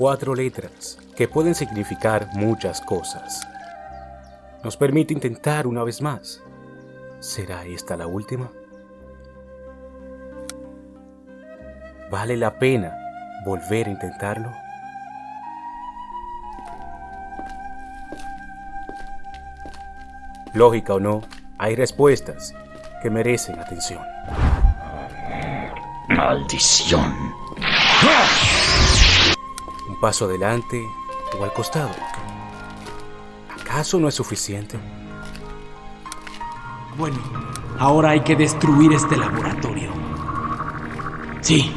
cuatro letras que pueden significar muchas cosas. Nos permite intentar una vez más. ¿Será esta la última? ¿Vale la pena volver a intentarlo? Lógica o no, hay respuestas que merecen atención. Maldición. Paso adelante o al costado. ¿Acaso no es suficiente? Bueno, ahora hay que destruir este laboratorio. Sí.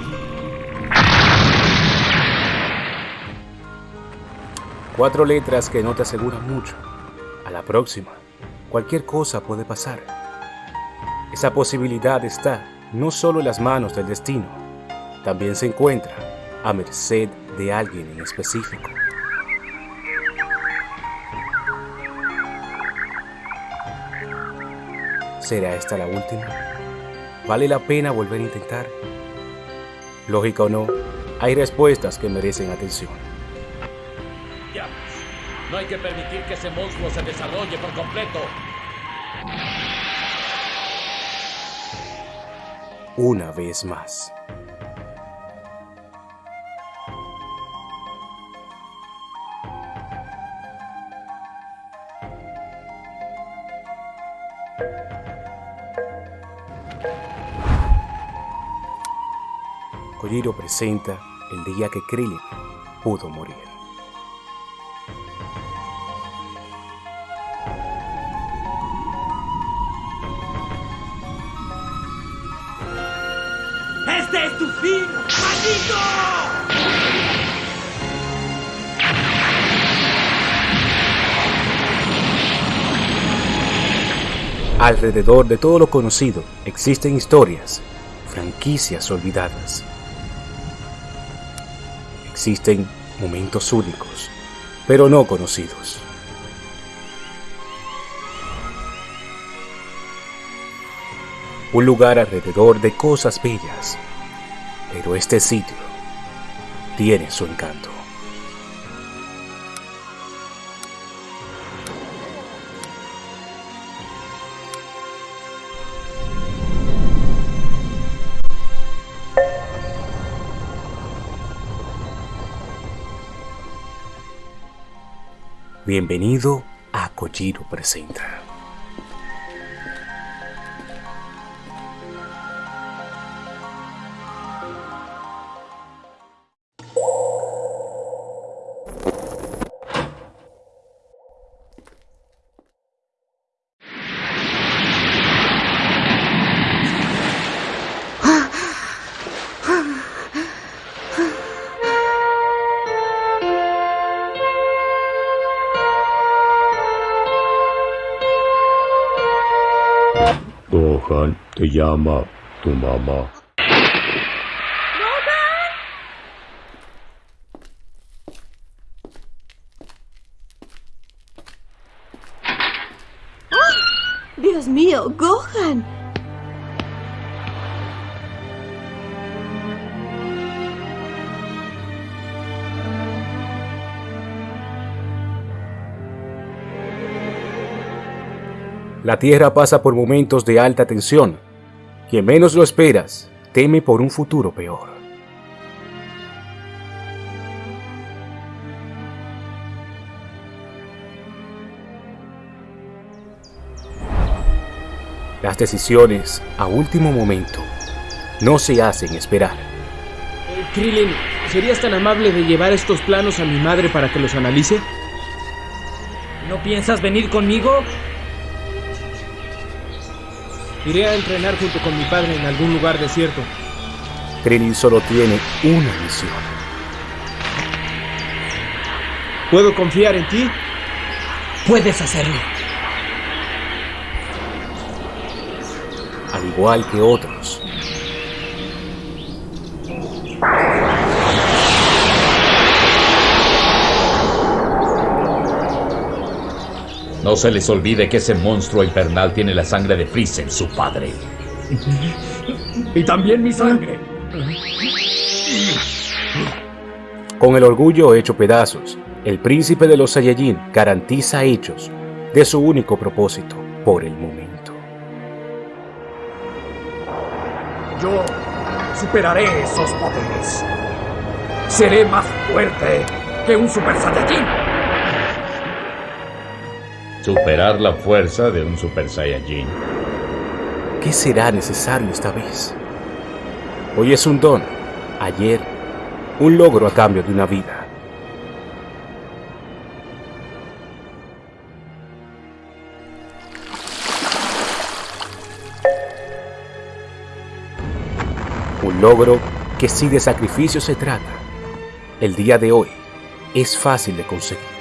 Cuatro letras que no te aseguran mucho. A la próxima, cualquier cosa puede pasar. Esa posibilidad está no solo en las manos del destino, también se encuentra a merced de alguien en específico. ¿Será esta la última? ¿Vale la pena volver a intentar? Lógica o no, hay respuestas que merecen atención. Ya, no hay que permitir que ese monstruo se desarrolle por completo. Una vez más. Kojiro presenta el día que Krillin pudo morir. ¡Este es tu fin! ¡Maldito! Alrededor de todo lo conocido existen historias, franquicias olvidadas. Existen momentos únicos, pero no conocidos. Un lugar alrededor de cosas bellas, pero este sitio tiene su encanto. Bienvenido a Kojiro Presenta. تو خان تو یاما تو ماما La Tierra pasa por momentos de alta tensión. Quien menos lo esperas, teme por un futuro peor. Las decisiones, a último momento, no se hacen esperar. Eh, Krillin, ¿serías tan amable de llevar estos planos a mi madre para que los analice? ¿No piensas venir conmigo? Iré a entrenar junto con mi padre en algún lugar desierto. Krillin solo tiene una misión. ¿Puedo confiar en ti? Puedes hacerlo. al igual que otros. No se les olvide que ese monstruo infernal tiene la sangre de Freezer, su padre. Y también mi sangre. Con el orgullo hecho pedazos, el príncipe de los Saiyajin garantiza hechos de su único propósito por el momento. Yo superaré esos poderes. Seré más fuerte que un Super Saiyajin. Superar la fuerza de un Super Saiyajin. ¿Qué será necesario esta vez? Hoy es un don, ayer un logro a cambio de una vida. Un logro que si de sacrificio se trata, el día de hoy es fácil de conseguir.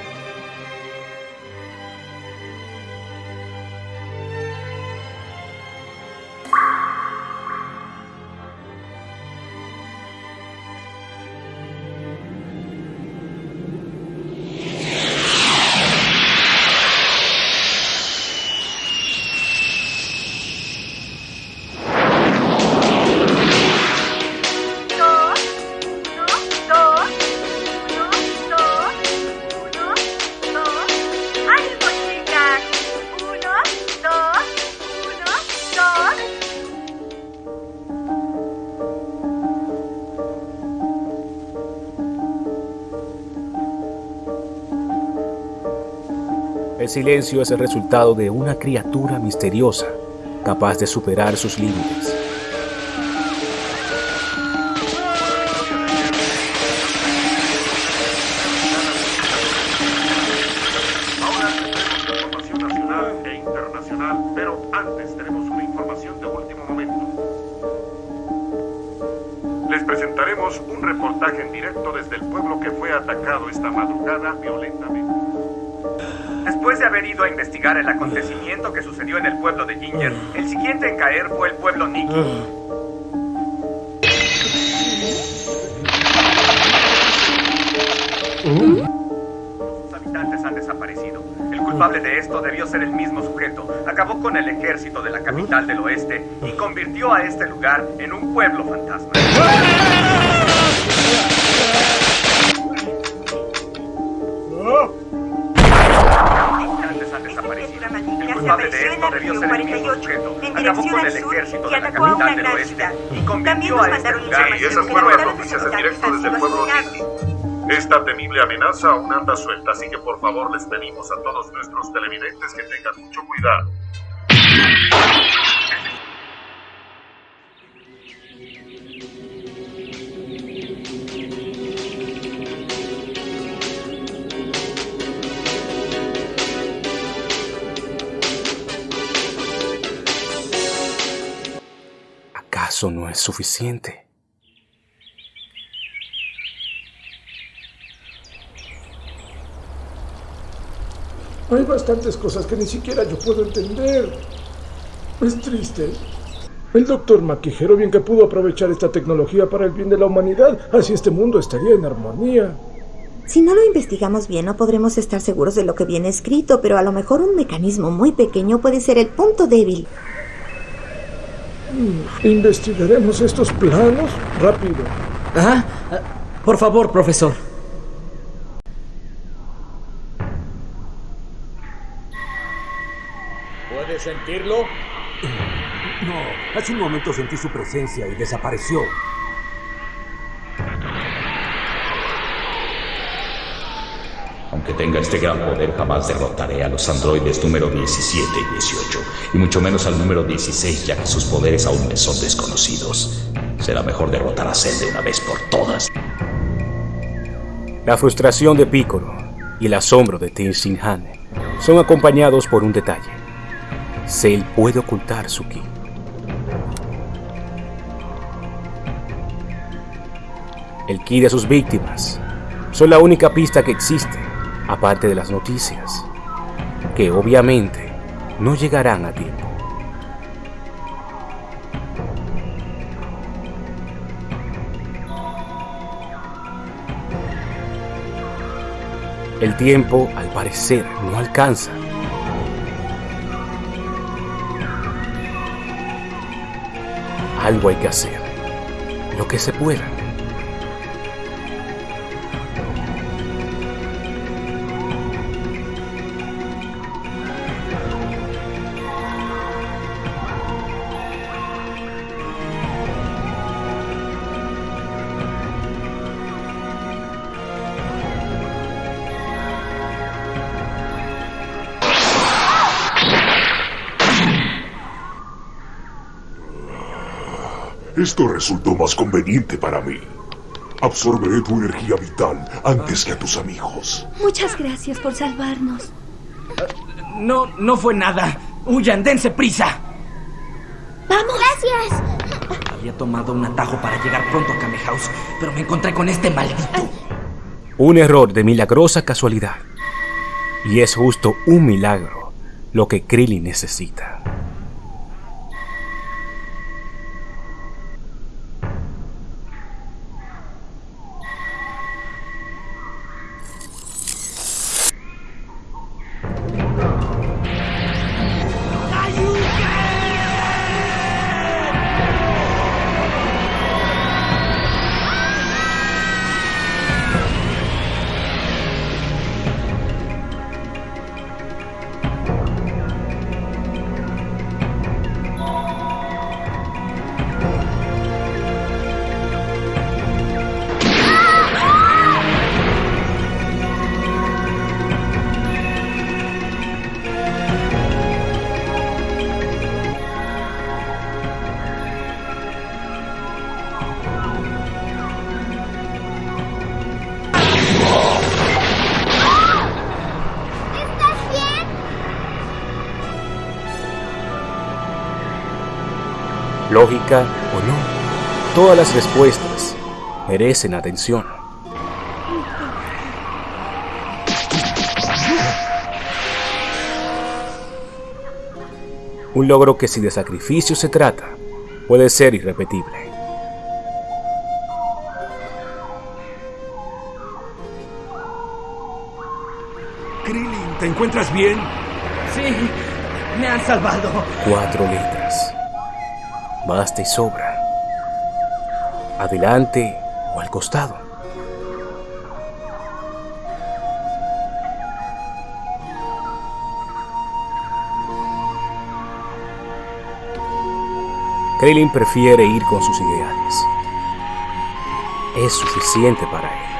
Silencio es el resultado de una criatura misteriosa capaz de superar sus límites. Después de haber ido a investigar el acontecimiento que sucedió en el pueblo de Ginger, el siguiente en caer fue el pueblo Nikki. Sus habitantes han desaparecido. El culpable de esto debió ser el mismo sujeto. Acabó con el ejército de la capital del oeste y convirtió a este lugar en un pueblo fantasma. El culpable de esto debió ser el mismo sujeto. Acabó con el ejército de la capital del oeste y convirtió a este lugar Sí, esas fueron las noticias en directo desde el pueblo. Esta temible amenaza aún anda suelta, así que por favor les pedimos a todos nuestros televidentes que tengan mucho cuidado. ¿Acaso no es suficiente? Hay bastantes cosas que ni siquiera yo puedo entender. Es triste. El doctor Maquijero bien que pudo aprovechar esta tecnología para el bien de la humanidad, así este mundo estaría en armonía. Si no lo investigamos bien, no podremos estar seguros de lo que viene escrito, pero a lo mejor un mecanismo muy pequeño puede ser el punto débil. Investigaremos estos planos rápido. Ah, por favor, profesor. ¿Puedes sentirlo? No, hace un momento sentí su presencia y desapareció. Aunque tenga este gran poder, jamás derrotaré a los androides número 17 y 18, y mucho menos al número 16, ya que sus poderes aún me son desconocidos. Será mejor derrotar a Cell de una vez por todas. La frustración de Piccolo y el asombro de Tenzin Han son acompañados por un detalle. Cell puede ocultar su ki. El ki de sus víctimas son la única pista que existe, aparte de las noticias, que obviamente no llegarán a tiempo. El tiempo, al parecer, no alcanza. Algo hay que hacer. Lo que se pueda. Esto resultó más conveniente para mí. Absorberé tu energía vital antes que a tus amigos. Muchas gracias por salvarnos. No, no fue nada. Huyan, dense prisa. ¡Vamos! ¡Gracias! Había tomado un atajo para llegar pronto a Kame House, pero me encontré con este maldito. Un error de milagrosa casualidad. Y es justo un milagro lo que Krillin necesita. Lógica o no, todas las respuestas merecen atención. Un logro que si de sacrificio se trata, puede ser irrepetible. Krillin, ¿te encuentras bien? Sí, me han salvado. Cuatro letras. Basta y sobra. Adelante o al costado. Krillin prefiere ir con sus ideales. Es suficiente para él.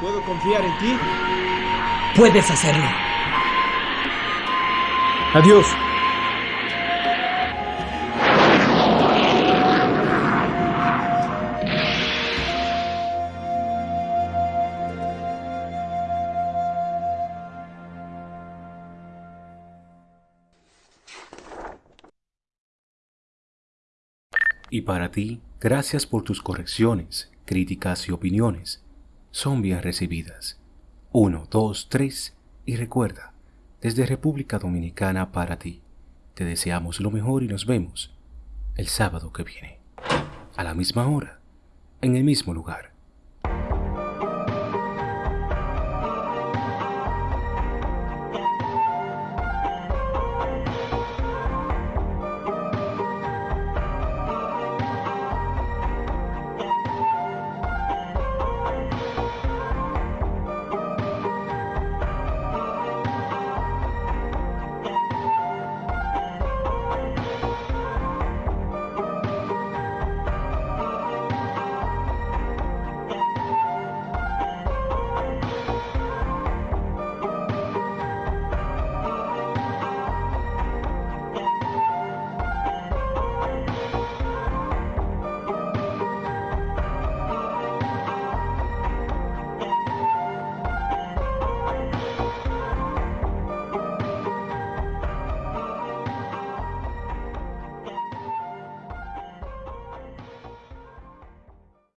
¿Puedo confiar en ti? Puedes hacerlo. Adiós. Y para ti, gracias por tus correcciones, críticas y opiniones. Son bien recibidas. 1, 2, 3 y recuerda, desde República Dominicana para ti, te deseamos lo mejor y nos vemos el sábado que viene, a la misma hora, en el mismo lugar.